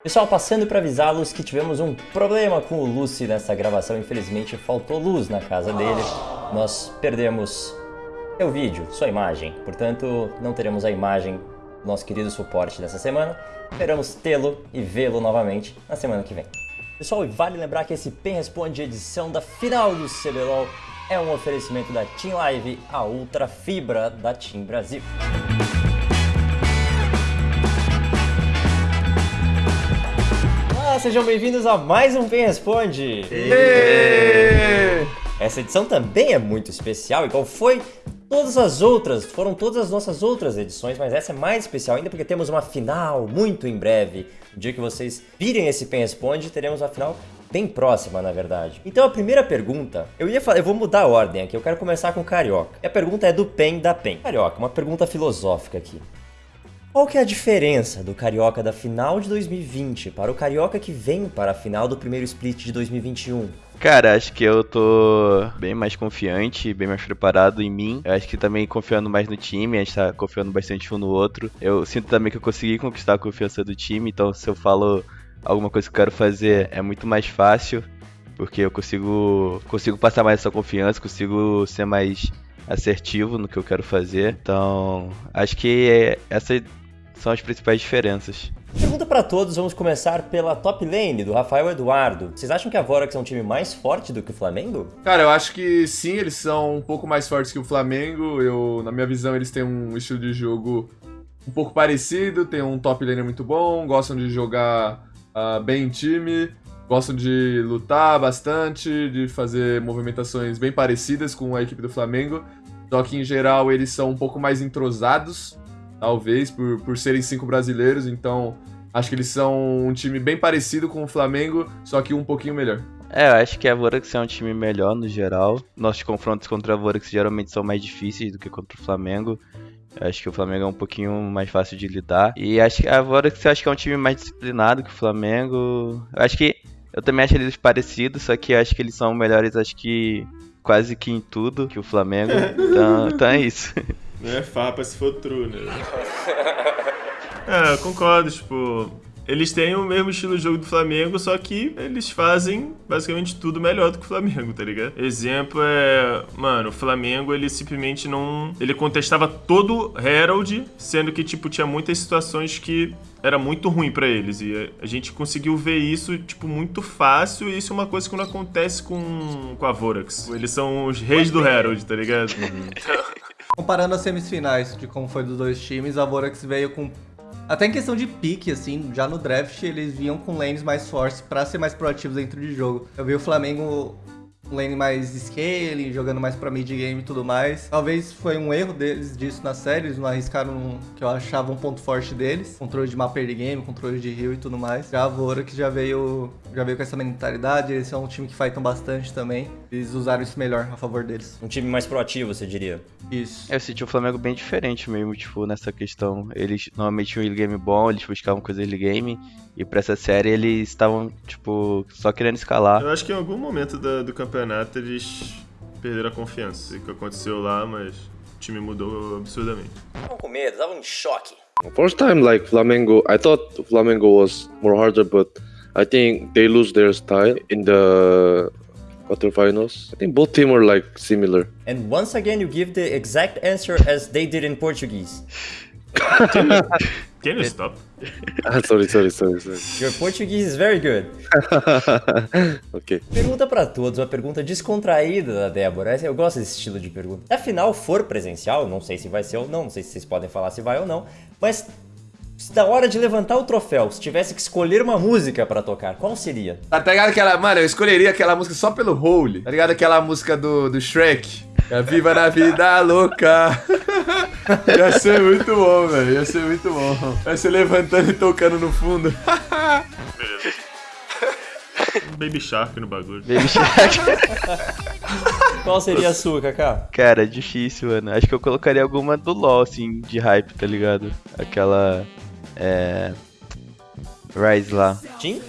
Pessoal, passando para avisá-los que tivemos um problema com o Lucy nessa gravação. Infelizmente, faltou luz na casa dele. Nós perdemos seu vídeo, sua imagem. Portanto, não teremos a imagem do nosso querido suporte dessa semana. Esperamos tê-lo e vê-lo novamente na semana que vem. Pessoal, e vale lembrar que esse PEN Responde edição da final do CBLOL é um oferecimento da Team Live, a ultra fibra da Team Brasil. Sejam bem-vindos a mais um PEN Responde! Essa edição também é muito especial, igual foi todas as outras, foram todas as nossas outras edições, mas essa é mais especial ainda porque temos uma final muito em breve. No dia que vocês virem esse PEN Responde, teremos uma final bem próxima, na verdade. Então a primeira pergunta, eu ia falar, eu vou mudar a ordem aqui, eu quero começar com o Carioca. E a pergunta é do PEN da PEN. Carioca, uma pergunta filosófica aqui. Qual que é a diferença do Carioca da final de 2020 para o Carioca que vem para a final do primeiro split de 2021? Cara, acho que eu tô bem mais confiante, bem mais preparado em mim. Eu acho que também confiando mais no time, a gente tá confiando bastante um no outro. Eu sinto também que eu consegui conquistar a confiança do time, então se eu falo alguma coisa que eu quero fazer é muito mais fácil, porque eu consigo, consigo passar mais essa confiança, consigo ser mais assertivo no que eu quero fazer. Então, acho que é, essas são as principais diferenças. Pergunta para todos, vamos começar pela top lane do Rafael Eduardo. Vocês acham que a Vorax é um time mais forte do que o Flamengo? Cara, eu acho que sim, eles são um pouco mais fortes que o Flamengo. Eu, na minha visão, eles têm um estilo de jogo um pouco parecido, tem um top lane muito bom, gostam de jogar uh, bem em time, gostam de lutar bastante, de fazer movimentações bem parecidas com a equipe do Flamengo. Só que em geral eles são um pouco mais entrosados, talvez, por, por serem cinco brasileiros, então acho que eles são um time bem parecido com o Flamengo, só que um pouquinho melhor. É, eu acho que a Vorax é um time melhor no geral. Nossos confrontos contra a Vorax geralmente são mais difíceis do que contra o Flamengo. Eu acho que o Flamengo é um pouquinho mais fácil de lidar. E acho que a Vorax acho que é um time mais disciplinado que o Flamengo. Eu acho que eu também acho eles parecidos, só que eu acho que eles são melhores, acho que quase que em tudo que o Flamengo. Então, então é isso. Não é farpa se for true, né? é, eu concordo, tipo. Eles têm o mesmo estilo de jogo do Flamengo, só que eles fazem basicamente tudo melhor do que o Flamengo, tá ligado? Exemplo é, mano, o Flamengo ele simplesmente não, ele contestava todo Herald, sendo que tipo tinha muitas situações que era muito ruim para eles e a gente conseguiu ver isso tipo muito fácil e isso é uma coisa que não acontece com com a Vorax. Eles são os reis do Herald, tá ligado? Então... Comparando as semifinais de como foi dos dois times, a Vorax veio com até em questão de pique, assim, já no draft eles vinham com lanes mais fortes para ser mais proativos dentro de jogo. Eu vi o Flamengo um lane mais scaling, jogando mais pra mid game e tudo mais. Talvez foi um erro deles disso na série, eles não arriscaram um, que eu achava um ponto forte deles. Controle de mapa early game, controle de heal e tudo mais. Já a Vora que já veio, já veio com essa mentalidade, eles são um time que fightam bastante também. Eles usaram isso melhor a favor deles. Um time mais proativo, você diria? Isso. Eu senti o Flamengo bem diferente mesmo, tipo, nessa questão. Eles normalmente tinham um early game bom, eles buscavam coisa early game. E pra essa série eles estavam, tipo, só querendo escalar. Eu acho que em algum momento do, do campeonato eles perderam a confiança. O que aconteceu lá, mas o time mudou absurdamente. Estavam com medo, estavam em choque. First time, like Flamengo, I thought Flamengo was more harder, but I think they lose their style in the quarterfinals. I think both teams are like similar. And once again, you give the exact answer as they did in Portuguese. Can you stop? Ah, sorry, sorry, sorry, sorry. Your Portuguese is very good. ok. Pergunta pra todos, uma pergunta descontraída da Débora. Eu gosto desse estilo de pergunta. Se a final for presencial, não sei se vai ser ou não, não sei se vocês podem falar se vai ou não, mas da hora de levantar o troféu, se tivesse que escolher uma música pra tocar, qual seria? Tá ligado aquela. Mano, eu escolheria aquela música só pelo Holy. Tá ligado aquela música do, do Shrek? É Viva na vida louca. Ia ser muito bom, velho. Ia ser muito bom. Vai ser levantando e tocando no fundo. Beleza. Baby Shark no bagulho. Baby Shark. Qual seria a sua, Kaká? Cara, é difícil, mano. Acho que eu colocaria alguma do LoL, assim, de hype, tá ligado? Aquela. É. Rise lá. Sei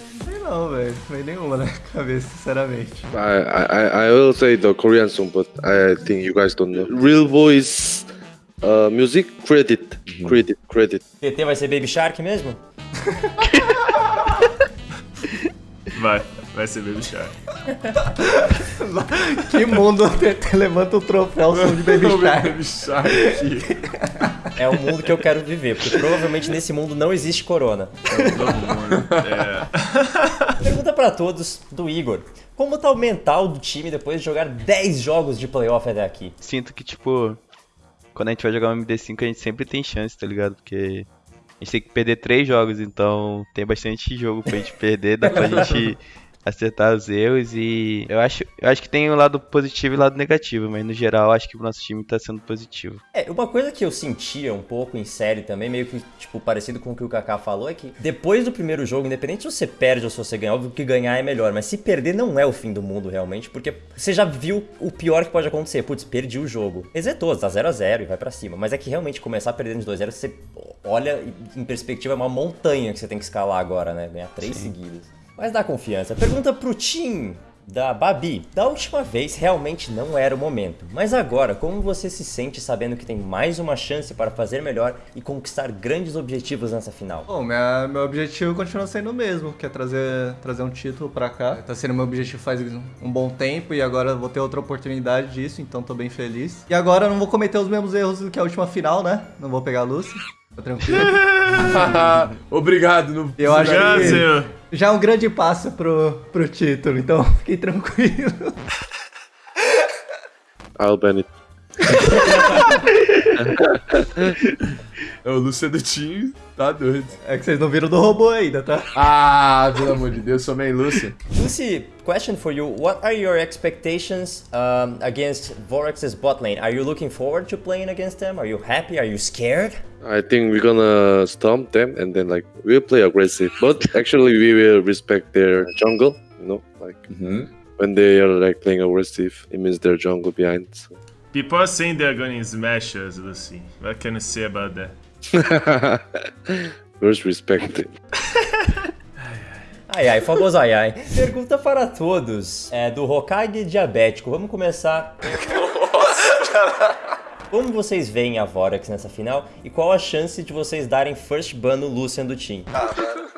não, velho. Não veio nenhuma na cabeça, sinceramente. I, I, I will say the Korean song, but I think you guys don't know. Real Voice uh, Music Credit. Credit, credit. TT vai ser Baby Shark mesmo? Vai, vai ser Baby Shark. Que mundo te- te levanta o troféu som de Baby Shark. Baby Shark. É o mundo que eu quero viver, porque provavelmente nesse mundo não existe corona. É. Pergunta pra todos do Igor. Como tá o mental do time depois de jogar 10 jogos de playoff até aqui? Sinto que, tipo, quando a gente vai jogar um MD5, a gente sempre tem chance, tá ligado? Porque a gente tem que perder três jogos, então tem bastante jogo pra gente perder, dá pra gente acertar os erros e eu acho, eu acho que tem um lado positivo e um lado negativo, mas no geral acho que o nosso time tá sendo positivo. É, uma coisa que eu sentia um pouco em série também, meio que, tipo, parecido com o que o Kaká falou, é que depois do primeiro jogo, independente se você perde ou se você ganha, óbvio que ganhar é melhor, mas se perder não é o fim do mundo realmente, porque você já viu o pior que pode acontecer. Putz, perdi o jogo. Exetou, tá 0x0 e vai pra cima. Mas é que realmente começar perdendo de 2x0, você olha em perspectiva, é uma montanha que você tem que escalar agora, né? Ganhar três seguidas. Mas dá confiança. Pergunta pro Tim da Babi. Da última vez realmente não era o momento, mas agora, como você se sente sabendo que tem mais uma chance para fazer melhor e conquistar grandes objetivos nessa final? Bom, minha, meu objetivo continua sendo o mesmo, que é trazer, trazer um título pra cá. Tá sendo meu objetivo faz um bom tempo e agora eu vou ter outra oportunidade disso, então tô bem feliz. E agora eu não vou cometer os mesmos erros do que a última final, né? Não vou pegar a Lucy. Tá tranquilo. Obrigado. Não Eu acho Obrigado, que senhor. Já é um grande passo pro, pro título, então fiquei tranquilo. I'll ban it. É o Lúcio do time, tá doido. É que vocês não viram do robô ainda, tá? Ah, pelo amor de Deus, sou meio Lúcio. Lucy, question for you. What are your expectations um, against Vorax's bot lane? Are you looking forward to playing against them? Are you happy? Are you scared? I think we're gonna stomp them and then like we'll play aggressive. But actually we will respect their jungle, you know, like when they are like playing aggressive, it means their jungle behind. So. People are saying they're gonna smash us, Lucy. What can you say about that? First respect it. Ai ai, famoso ai ai. Pergunta para todos. É do Hokage diabético. Vamos começar. Como vocês veem a Vorax nessa final e qual a chance de vocês darem first ban no Lucian do team? Cara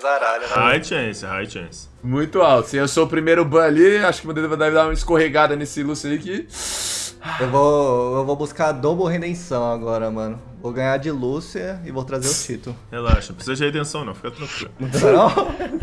zaralha, High chance, high chance. Muito alto. Se eu sou o primeiro ban ali, acho que o Dedo deve dar uma escorregada nesse Lúcio aí que. Eu vou, eu vou buscar a double redenção agora, mano. Vou ganhar de Lúcia e vou trazer o título. Relaxa, não precisa de redenção não, fica tranquilo. Não?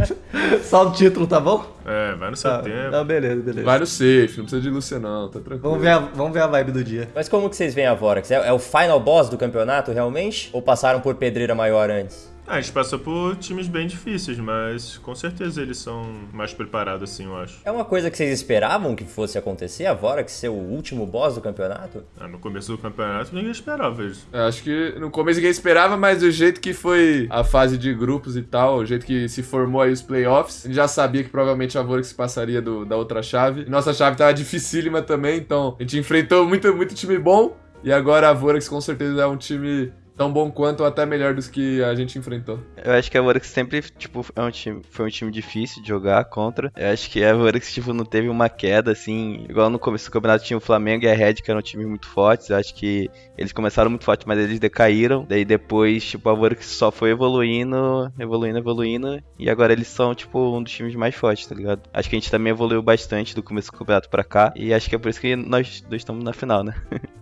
Só o título, tá bom? É, vai no seu Tá, tempo. tá, beleza, beleza. Vai no safe, não precisa de Lúcio não, tá tranquilo. Vamos ver, a, vamos ver a vibe do dia. Mas como que vocês veem a Vorax? É, é o final boss do campeonato realmente? Ou passaram por pedreira maior antes? Ah, a gente passou por times bem difíceis, mas com certeza eles são mais preparados assim, eu acho. É uma coisa que vocês esperavam que fosse acontecer, a Vorax ser o último boss do campeonato? Ah, no começo do campeonato ninguém esperava isso. Eu acho que no começo ninguém esperava, mas do jeito que foi a fase de grupos e tal, o jeito que se formou aí os playoffs, a gente já sabia que provavelmente a Vorax passaria do- da outra chave. Nossa chave tava dificílima também, então a gente enfrentou muito, muito time bom. E agora a Vorax com certeza é um time tão bom quanto ou até melhor dos que a gente enfrentou. Eu acho que a Vorax sempre, tipo, é um time, foi um time difícil de jogar contra. Eu acho que a Vorax, tipo, não teve uma queda, assim, igual no começo do campeonato tinha o Flamengo e a Red, que eram times muito fortes. Eu acho que eles começaram muito fortes, mas eles decaíram. Daí depois, tipo, a Vorax só foi evoluindo, evoluindo, evoluindo. E agora eles são, tipo, um dos times mais fortes, tá ligado? Acho que a gente também evoluiu bastante do começo do campeonato pra cá. E acho que é por isso que nós dois estamos na final, né?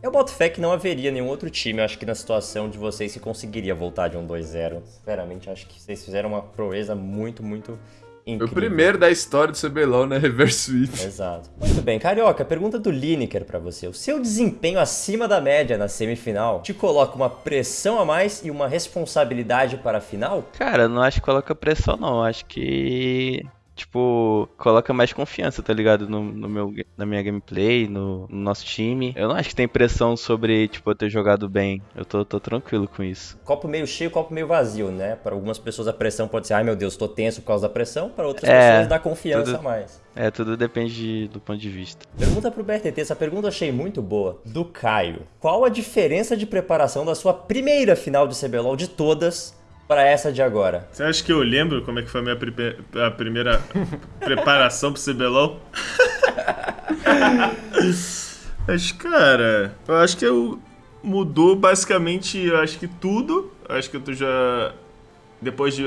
Eu boto fé que não haveria nenhum outro time, eu acho que na situação de vocês que conseguiria voltar de um 2-0. Sinceramente, acho que vocês fizeram uma proeza muito, muito Foi incrível. o primeiro da história do CBLOL, né? Reverse sweep. Exato. Muito bem, Carioca, pergunta do Lineker pra você. O seu desempenho acima da média na semifinal te coloca uma pressão a mais e uma responsabilidade para a final? Cara, eu não acho que coloca pressão, não. Eu Acho que. Tipo, coloca mais confiança, tá ligado? No, no meu, na minha gameplay, no, no nosso time. Eu não acho que tem pressão sobre, tipo, eu ter jogado bem. Eu tô, tô tranquilo com isso. Copo meio cheio, copo meio vazio, né? Para algumas pessoas a pressão pode ser, ai meu Deus, tô tenso por causa da pressão. Para outras É, pessoas dá confiança tudo- mais. É, tudo depende do ponto de vista. Pergunta pro BRTT, essa pergunta eu achei muito boa. Do Caio. Qual a diferença de preparação da sua primeira final de CBLOL de todas para essa de agora? Você acha que eu lembro como é que foi a minha pripe- a primeira preparação pro CBLOL? Mas, cara, eu acho que eu mudou basicamente, eu acho que tudo. Eu acho que eu tô já. Depois de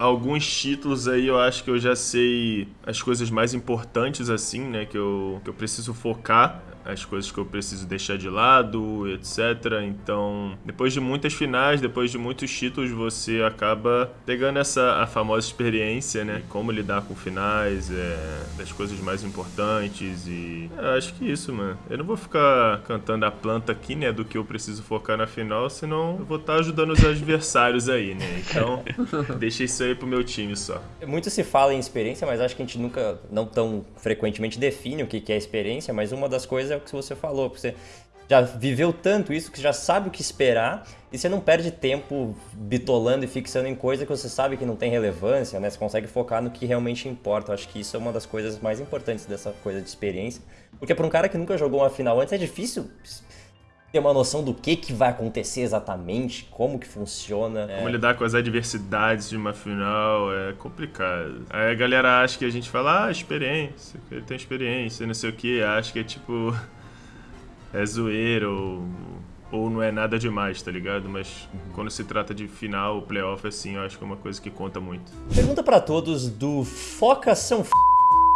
alguns títulos aí eu acho que eu já sei as coisas mais importantes assim, né, que eu, que eu preciso focar as coisas que eu preciso deixar de lado, etc. Então, depois de muitas finais, depois de muitos títulos, você acaba pegando essa a famosa experiência, né? Como lidar com finais, é, das coisas mais importantes e é, acho que isso, mano. Eu não vou ficar cantando a planta aqui, né, do que eu preciso focar na final, senão eu vou estar tá ajudando os adversários aí, né? Então, deixa isso aí pro meu time só. Muito se fala em experiência, mas acho que a gente nunca, não tão frequentemente define o que é experiência, mas uma das coisas é o que você falou, porque você já viveu tanto isso que você já sabe o que esperar e você não perde tempo bitolando e fixando em coisa que você sabe que não tem relevância, né? Você consegue focar no que realmente importa. Eu acho que isso é uma das coisas mais importantes dessa coisa de experiência. Porque para um cara que nunca jogou uma final antes é difícil ter uma noção do que, que vai acontecer exatamente, como que funciona. Como é... lidar com as adversidades de uma final é complicado. Aí a galera acha que a gente fala, ah, experiência, ele tem experiência, não sei o que, acha que é tipo. é zoeira ou, ou não é nada demais, tá ligado? Mas uhum. quando se trata de final, playoff, assim, eu acho que é uma coisa que conta muito. Pergunta para todos do Foca São F...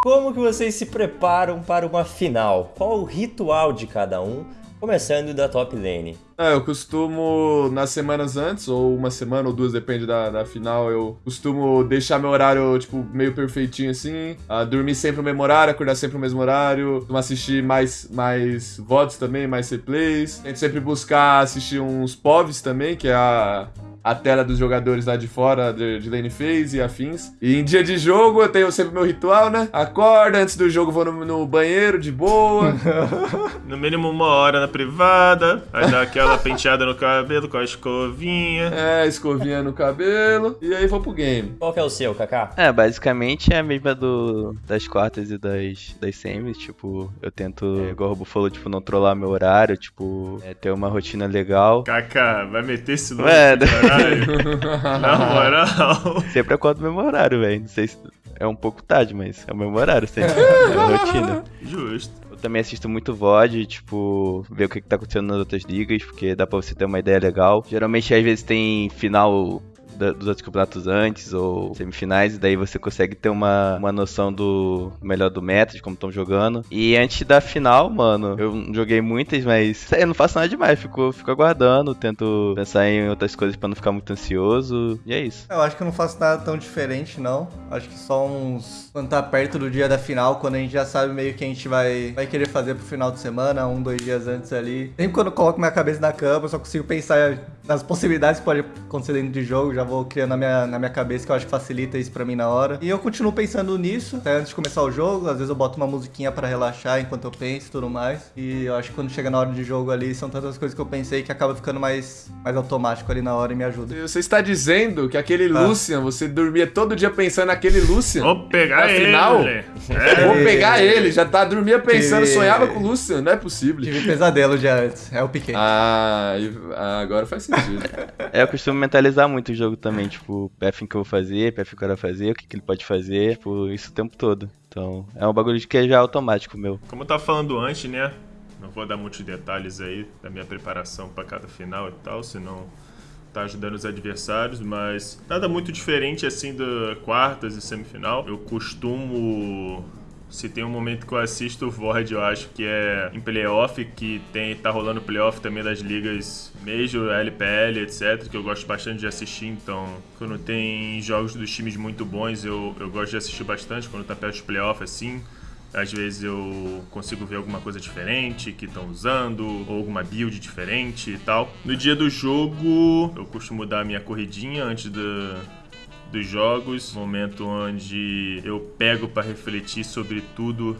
Como que vocês se preparam para uma final? Qual o ritual de cada um? Começando da top lane. É, eu costumo, nas semanas antes, ou uma semana ou duas, depende da, da final, eu costumo deixar meu horário, tipo, meio perfeitinho assim. Uh, dormir sempre no mesmo horário, acordar sempre no mesmo horário. Assistir mais, mais VODs também, mais replays. Tento sempre buscar assistir uns POVs também, que é a, a tela dos jogadores lá de fora de, de lane phase e afins. E em dia de jogo eu tenho sempre meu ritual, né? Acorda, antes do jogo vou no, no banheiro de boa. no mínimo uma hora na privada, aí dá aquela penteada no cabelo com a escovinha. É, escovinha no cabelo. E aí vou pro game. Qual que é o seu, Kaká? É, basicamente é a mesma do, das quartas e das, das semis. Tipo, eu tento, igual o Robo falou, tipo, não trollar meu horário, tipo, é, ter uma rotina legal. Kaká, vai meter esse louco, é, Na moral. Sempre acordo no mesmo horário, velho. Não sei se é um pouco tarde, mas é o mesmo horário sempre. é a rotina. Justo. Eu também assisto muito VOD, tipo, ver o que, que tá acontecendo nas outras ligas, porque dá pra você ter uma ideia legal. Geralmente, às vezes, tem final da, dos outros campeonatos antes ou semifinais, e daí você consegue ter uma, uma noção do melhor do meta, de como estão jogando. E antes da final, mano, eu joguei muitas, mas eu não faço nada demais, fico, fico aguardando, tento pensar em outras coisas para não ficar muito ansioso, e é isso. Eu acho que eu não faço nada tão diferente, não. Acho que só uns. Quando tá perto do dia da final, quando a gente já sabe meio que a gente vai, vai querer fazer pro final de semana, um, dois dias antes ali. Sempre quando eu coloco minha cabeça na cama, eu só consigo pensar nas possibilidades que pode acontecer dentro de jogo, já vou criando na minha, na minha cabeça, que eu acho que facilita isso pra mim na hora. E eu continuo pensando nisso, até antes de começar o jogo. Às vezes eu boto uma musiquinha para relaxar enquanto eu penso e tudo mais. E eu acho que quando chega na hora de jogo ali, são tantas coisas que eu pensei que acaba ficando mais, mais automático ali na hora e me ajuda. Você está dizendo que aquele ah. Lucian, você dormia todo dia pensando naquele Lucian? Vou pegar Afinal, ele. É. Vou pegar ele, já tá, dormia pensando, Tive... sonhava com o Lucian, não é possível. Tive pesadelo já antes, é o Piquet. Ah, agora faz sentido. é, eu costumo mentalizar muito o jogo também, tipo, PF que eu vou fazer, PF que eu quero fazer, o que, que ele pode fazer, tipo, isso o tempo todo. Então, é um bagulho de que é já automático meu. Como eu tava falando antes, né? Não vou dar muitos detalhes aí da minha preparação para cada final e tal, senão tá ajudando os adversários, mas nada muito diferente assim da quartas e semifinal. Eu costumo se tem um momento que eu assisto o Void, eu acho que é em playoff, que tem, tá rolando playoff também das ligas Major, LPL, etc, que eu gosto bastante de assistir, então quando tem jogos dos times muito bons, eu, eu gosto de assistir bastante, quando tá perto de playoff, assim, às vezes eu consigo ver alguma coisa diferente que estão usando, ou alguma build diferente e tal. No dia do jogo, eu costumo dar a minha corridinha antes da, dos jogos, momento onde eu pego para refletir sobre tudo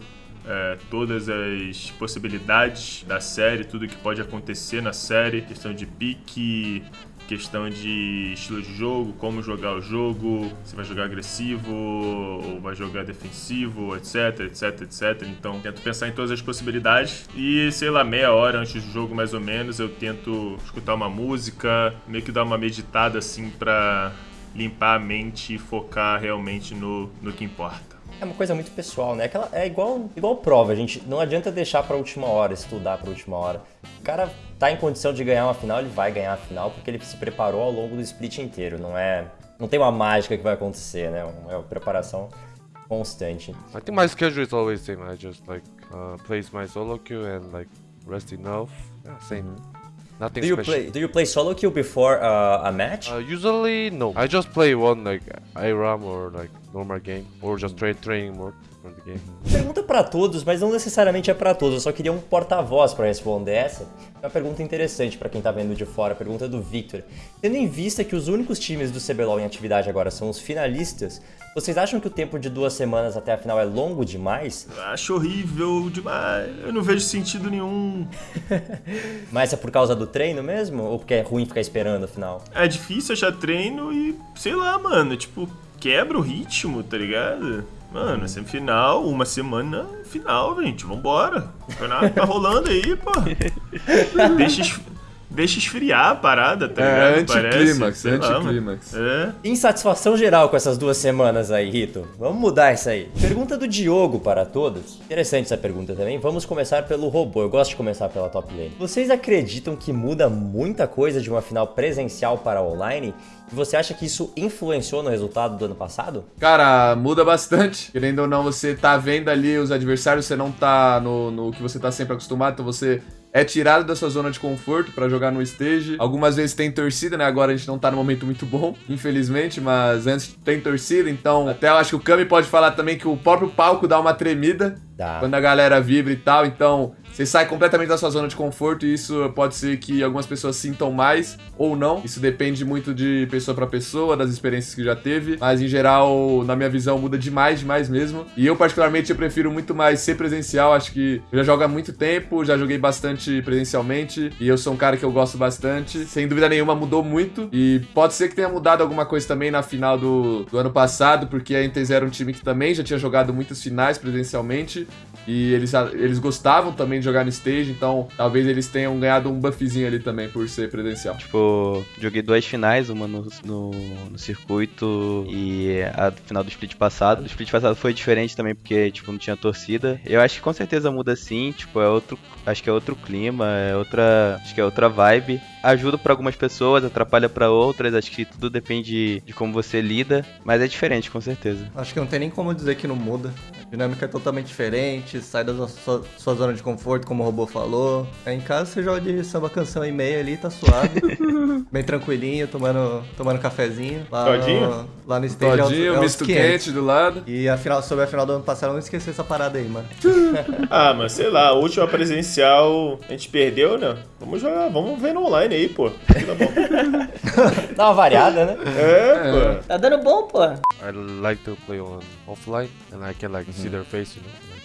é, todas as possibilidades da série, tudo que pode acontecer na série, questão de pique, questão de estilo de jogo, como jogar o jogo, se vai jogar agressivo ou vai jogar defensivo, etc, etc, etc. Então, tento pensar em todas as possibilidades e, sei lá, meia hora antes do jogo, mais ou menos, eu tento escutar uma música, meio que dar uma meditada assim pra limpar a mente e focar realmente no, no que importa. É uma coisa muito pessoal, né? Aquela, é igual, igual prova, gente. Não adianta deixar pra última hora, estudar pra última hora. O cara tá em condição de ganhar uma final, ele vai ganhar a final porque ele se preparou ao longo do split inteiro. Não é não tem uma mágica que vai acontecer, né? É uma preparação constante. I think my schedule is always same. I just like uh, plays my solo queue and like rest enough. Yeah, same. Nothing Do you special. play do you play solo queue before uh, a match? Uh, usually no. I just play one like IRAM or like normal game or just trade training mode the game. Pergunta pra todos, mas não necessariamente é pra todos. Eu só queria um porta-voz pra responder essa. É uma pergunta interessante pra quem tá vendo de fora. A pergunta do Victor. Tendo em vista que os únicos times do CBLOL em atividade agora são os finalistas, vocês acham que o tempo de duas semanas até a final é longo demais? Acho horrível demais. Eu não vejo sentido nenhum. Mas é por causa do treino mesmo? Ou porque é ruim ficar esperando a final? É difícil achar treino e, sei lá, mano, tipo, quebra o ritmo, tá ligado? Mano, semifinal, uma semana final, gente. Vambora. O campeonato tá rolando aí, pô. Deixa, deixa esfriar a parada, tá É ligado? Parece, anticlímax, anticlímax. É. Insatisfação geral com essas duas semanas aí, Rito. Vamos mudar isso aí. Pergunta do Diogo para todos. Interessante essa pergunta também. Vamos começar pelo robô. Eu gosto de começar pela top lane. Vocês acreditam que muda muita coisa de uma final presencial para online? E você acha que isso influenciou no resultado do ano passado? Cara, muda bastante. Querendo ou não, você tá vendo ali os adversários, você não tá no, no que você tá sempre acostumado, então você é tirado da sua zona de conforto pra jogar no stage. Algumas vezes tem torcida, né? Agora a gente não tá num momento muito bom, infelizmente, mas antes tem torcida, então até eu acho que o Kami pode falar também que o próprio palco dá uma tremida Dá. quando a galera vibra e tal, então você sai completamente da sua zona de conforto e isso pode ser que algumas pessoas sintam mais ou não. Isso depende muito de pessoa pra pessoa, das experiências que já teve, mas em geral, na minha visão, muda demais, demais mesmo. E eu particularmente eu prefiro muito mais ser presencial, acho que eu já jogo há muito tempo, já joguei bastante presencialmente e eu sou um cara que eu gosto bastante. Sem dúvida nenhuma mudou muito e pode ser que tenha mudado alguma coisa também na final do, do ano passado, porque a NTZ era um time que também já tinha jogado muitas finais presencialmente e eles, eles gostavam também de jogar no stage, então talvez eles tenham ganhado um buffzinho ali também por ser presencial. Tipo, joguei duas finais, uma no, no, no circuito e a final do split passado. O split passado foi diferente também porque, tipo, não tinha torcida. Eu acho que com certeza muda sim, tipo, é outro. Acho que é outro clima, é outra. Acho que é outra vibe. Ajuda pra algumas pessoas, atrapalha pra outras, acho que tudo depende de como você lida, mas é diferente, com certeza. Acho que não tem nem como dizer que não muda. A dinâmica é totalmente diferente, sai da sua, sua zona de conforto, como o robô falou. Aí em casa você joga de samba canção e meia ali, tá suave. bem tranquilinho, tomando, tomando cafezinho. Lá Todinho? No, lá no stage é uns- Todinho, é uns misto 500. quente do lado. E a final, sobre a final do ano passado, não esqueci essa parada aí, mano. Ah, mas sei lá, a última presencial a gente perdeu, né? Vamos jogar, vamos ver no online aí, pô. Tá bom. Dá uma variada, né? É, pô. Tá dando bom, pô. I like to play on offline and I can like see their face, you know.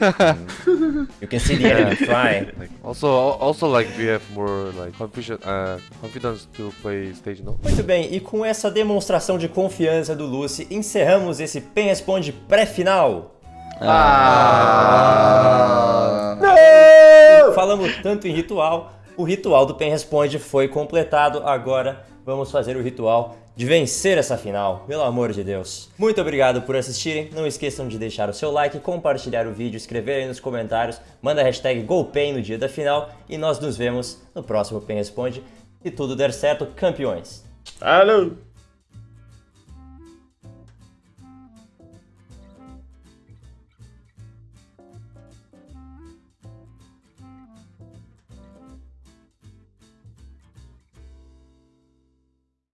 You can see the enemy fly. Like, also also like we have more like confidence uh, confidence to play stage, no? Muito bem, e com essa demonstração de confiança do Lucy, encerramos esse Pen Responde pré-final. Falamos tanto em ritual, o ritual do Pen Responde foi completado. Agora vamos fazer o ritual de vencer essa final, pelo amor de Deus. Muito obrigado por assistirem. Não esqueçam de deixar o seu like, compartilhar o vídeo, escrever aí nos comentários, manda a hashtag GoPen no dia da final e nós nos vemos no próximo Pen Responde. Se tudo der certo, campeões! Alô!